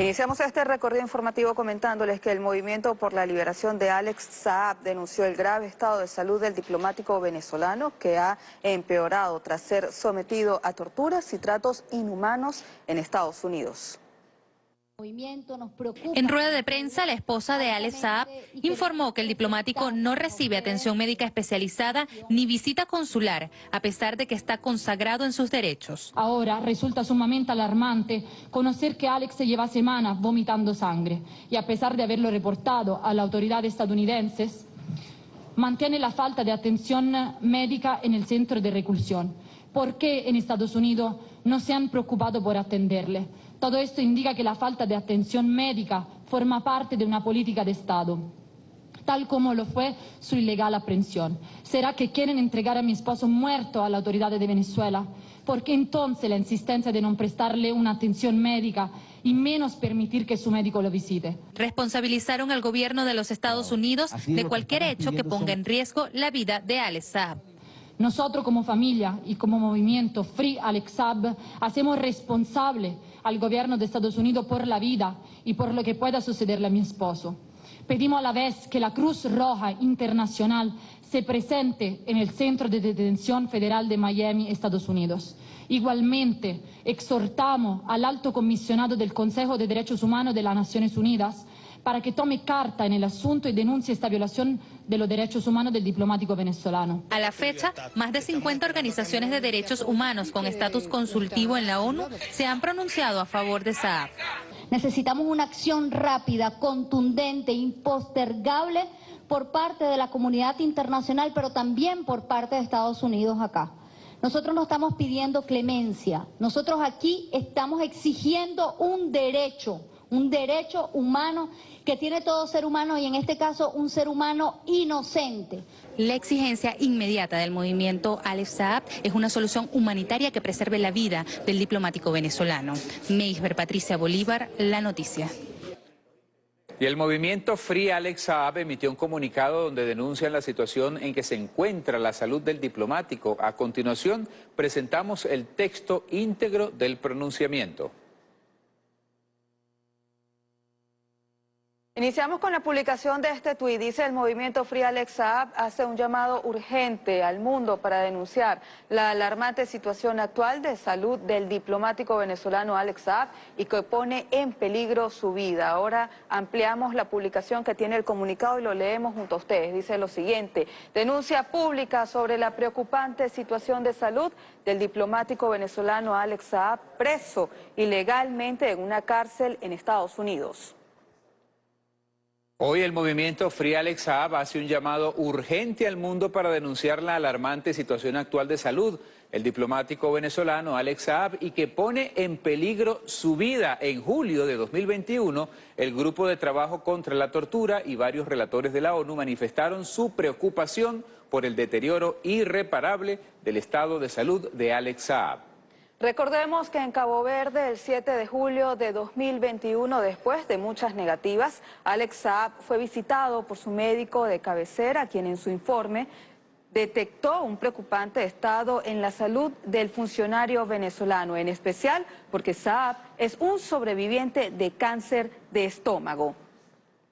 Iniciamos este recorrido informativo comentándoles que el Movimiento por la Liberación de Alex Saab denunció el grave estado de salud del diplomático venezolano que ha empeorado tras ser sometido a torturas y tratos inhumanos en Estados Unidos. En rueda de prensa, la esposa de Alex Saab informó que el diplomático no recibe atención médica especializada ni visita consular, a pesar de que está consagrado en sus derechos. Ahora resulta sumamente alarmante conocer que Alex se lleva semanas vomitando sangre y a pesar de haberlo reportado a las autoridades estadounidenses, mantiene la falta de atención médica en el centro de reclusión. ¿Por qué en Estados Unidos no se han preocupado por atenderle? Todo esto indica que la falta de atención médica forma parte de una política de Estado tal como lo fue su ilegal aprehensión. ¿Será que quieren entregar a mi esposo muerto a la autoridad de Venezuela? ¿Por qué entonces la insistencia de no prestarle una atención médica y menos permitir que su médico lo visite? Responsabilizaron al gobierno de los Estados Unidos de cualquier hecho que ponga en riesgo la vida de Alex Saab. Nosotros como familia y como movimiento Free Alex Saab hacemos responsable al gobierno de Estados Unidos por la vida y por lo que pueda sucederle a mi esposo. Pedimos a la vez que la Cruz Roja Internacional se presente en el Centro de Detención Federal de Miami, Estados Unidos. Igualmente, exhortamos al alto comisionado del Consejo de Derechos Humanos de las Naciones Unidas para que tome carta en el asunto y denuncie esta violación de los derechos humanos del diplomático venezolano. A la fecha, más de 50 organizaciones de derechos humanos con estatus consultivo en la ONU se han pronunciado a favor de Saab. Necesitamos una acción rápida, contundente, impostergable por parte de la comunidad internacional, pero también por parte de Estados Unidos acá. Nosotros no estamos pidiendo clemencia, nosotros aquí estamos exigiendo un derecho, un derecho humano que tiene todo ser humano y en este caso un ser humano inocente. La exigencia inmediata del movimiento Alex Saab es una solución humanitaria que preserve la vida del diplomático venezolano. Meisber Patricia Bolívar, La Noticia. Y el movimiento Free Alex Saab emitió un comunicado donde denuncian la situación en que se encuentra la salud del diplomático. A continuación, presentamos el texto íntegro del pronunciamiento. Iniciamos con la publicación de este tuit. Dice el movimiento Free Alex Saab hace un llamado urgente al mundo para denunciar la alarmante situación actual de salud del diplomático venezolano Alex Saab y que pone en peligro su vida. Ahora ampliamos la publicación que tiene el comunicado y lo leemos junto a ustedes. Dice lo siguiente, denuncia pública sobre la preocupante situación de salud del diplomático venezolano Alex Saab preso ilegalmente en una cárcel en Estados Unidos. Hoy el movimiento Free Alex Saab hace un llamado urgente al mundo para denunciar la alarmante situación actual de salud el diplomático venezolano Alex Saab y que pone en peligro su vida. En julio de 2021, el Grupo de Trabajo contra la Tortura y varios relatores de la ONU manifestaron su preocupación por el deterioro irreparable del estado de salud de Alex Saab. Recordemos que en Cabo Verde, el 7 de julio de 2021, después de muchas negativas, Alex Saab fue visitado por su médico de cabecera, quien en su informe detectó un preocupante estado en la salud del funcionario venezolano, en especial porque Saab es un sobreviviente de cáncer de estómago.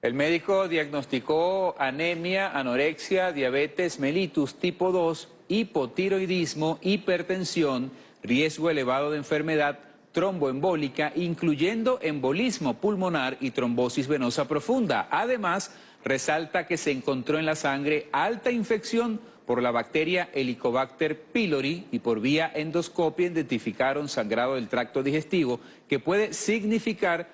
El médico diagnosticó anemia, anorexia, diabetes mellitus tipo 2, hipotiroidismo, hipertensión, riesgo elevado de enfermedad tromboembólica, incluyendo embolismo pulmonar y trombosis venosa profunda. Además, resalta que se encontró en la sangre alta infección por la bacteria Helicobacter pylori y por vía endoscopia identificaron sangrado del tracto digestivo que puede significar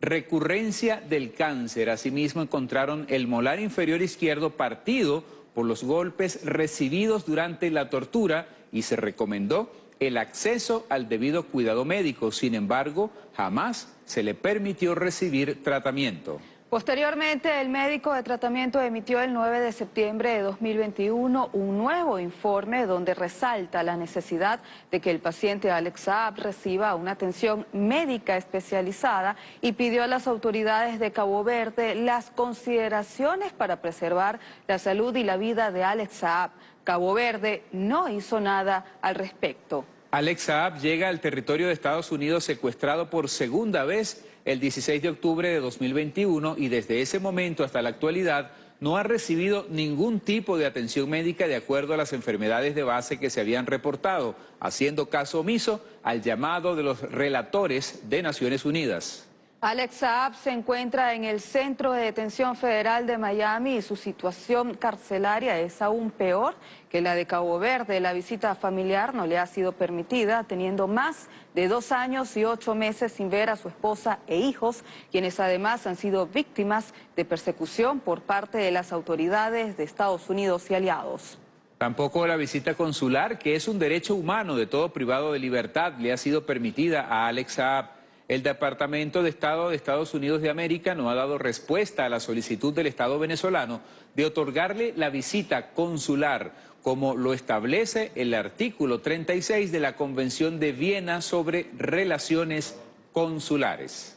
recurrencia del cáncer. Asimismo encontraron el molar inferior izquierdo partido por los golpes recibidos durante la tortura y se recomendó el acceso al debido cuidado médico. Sin embargo, jamás se le permitió recibir tratamiento. Posteriormente, el médico de tratamiento emitió el 9 de septiembre de 2021 un nuevo informe donde resalta la necesidad de que el paciente Alex Saab reciba una atención médica especializada y pidió a las autoridades de Cabo Verde las consideraciones para preservar la salud y la vida de Alex Saab. Cabo Verde no hizo nada al respecto. Alex Saab llega al territorio de Estados Unidos secuestrado por segunda vez el 16 de octubre de 2021 y desde ese momento hasta la actualidad no ha recibido ningún tipo de atención médica de acuerdo a las enfermedades de base que se habían reportado, haciendo caso omiso al llamado de los relatores de Naciones Unidas. Alex Saab se encuentra en el Centro de Detención Federal de Miami y su situación carcelaria es aún peor que la de Cabo Verde. La visita familiar no le ha sido permitida, teniendo más de dos años y ocho meses sin ver a su esposa e hijos, quienes además han sido víctimas de persecución por parte de las autoridades de Estados Unidos y aliados. Tampoco la visita consular, que es un derecho humano de todo privado de libertad, le ha sido permitida a Alex Saab. El Departamento de Estado de Estados Unidos de América no ha dado respuesta a la solicitud del Estado venezolano de otorgarle la visita consular, como lo establece el artículo 36 de la Convención de Viena sobre Relaciones Consulares.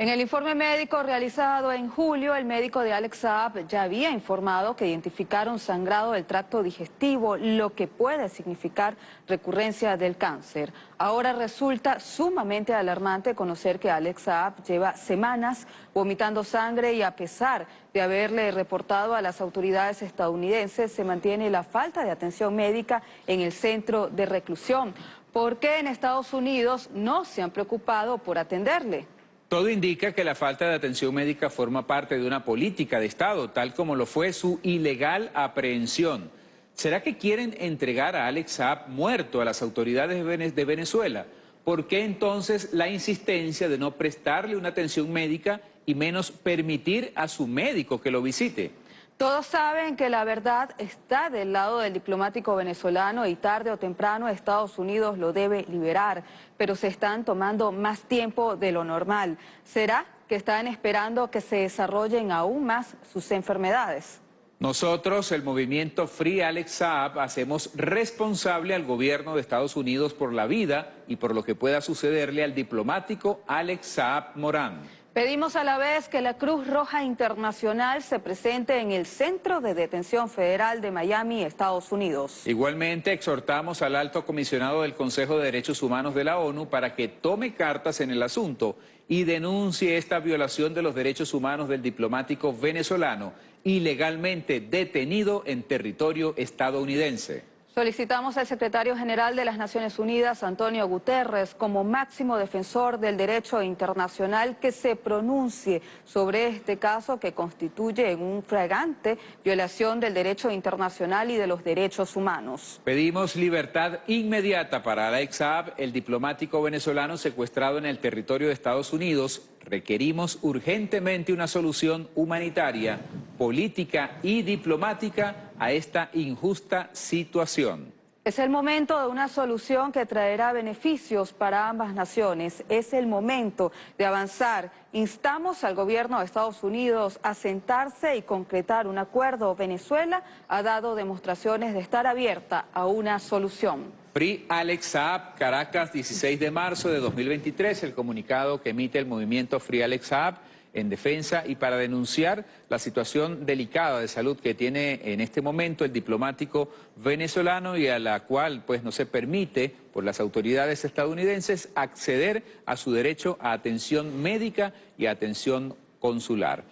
En el informe médico realizado en julio, el médico de Alex Saab ya había informado que identificaron sangrado del tracto digestivo, lo que puede significar recurrencia del cáncer. Ahora resulta sumamente alarmante conocer que Alex Saab lleva semanas vomitando sangre y a pesar de haberle reportado a las autoridades estadounidenses, se mantiene la falta de atención médica en el centro de reclusión. ¿Por qué en Estados Unidos no se han preocupado por atenderle? Todo indica que la falta de atención médica forma parte de una política de Estado, tal como lo fue su ilegal aprehensión. ¿Será que quieren entregar a Alex Saab muerto a las autoridades de Venezuela? ¿Por qué entonces la insistencia de no prestarle una atención médica y menos permitir a su médico que lo visite? Todos saben que la verdad está del lado del diplomático venezolano y tarde o temprano Estados Unidos lo debe liberar, pero se están tomando más tiempo de lo normal. ¿Será que están esperando que se desarrollen aún más sus enfermedades? Nosotros, el movimiento Free Alex Saab, hacemos responsable al gobierno de Estados Unidos por la vida y por lo que pueda sucederle al diplomático Alex Saab Morán. Pedimos a la vez que la Cruz Roja Internacional se presente en el Centro de Detención Federal de Miami, Estados Unidos. Igualmente exhortamos al alto comisionado del Consejo de Derechos Humanos de la ONU para que tome cartas en el asunto y denuncie esta violación de los derechos humanos del diplomático venezolano ilegalmente detenido en territorio estadounidense. Solicitamos al secretario general de las Naciones Unidas, Antonio Guterres, como máximo defensor del derecho internacional, que se pronuncie sobre este caso que constituye un fragante violación del derecho internacional y de los derechos humanos. Pedimos libertad inmediata para Alex Saab, el diplomático venezolano secuestrado en el territorio de Estados Unidos. Requerimos urgentemente una solución humanitaria, política y diplomática a esta injusta situación. Es el momento de una solución que traerá beneficios para ambas naciones. Es el momento de avanzar. Instamos al gobierno de Estados Unidos a sentarse y concretar un acuerdo. Venezuela ha dado demostraciones de estar abierta a una solución. Free Alex Saab, Caracas, 16 de marzo de 2023, el comunicado que emite el movimiento Free Alex Saab en defensa y para denunciar la situación delicada de salud que tiene en este momento el diplomático venezolano y a la cual pues no se permite por las autoridades estadounidenses acceder a su derecho a atención médica y atención consular.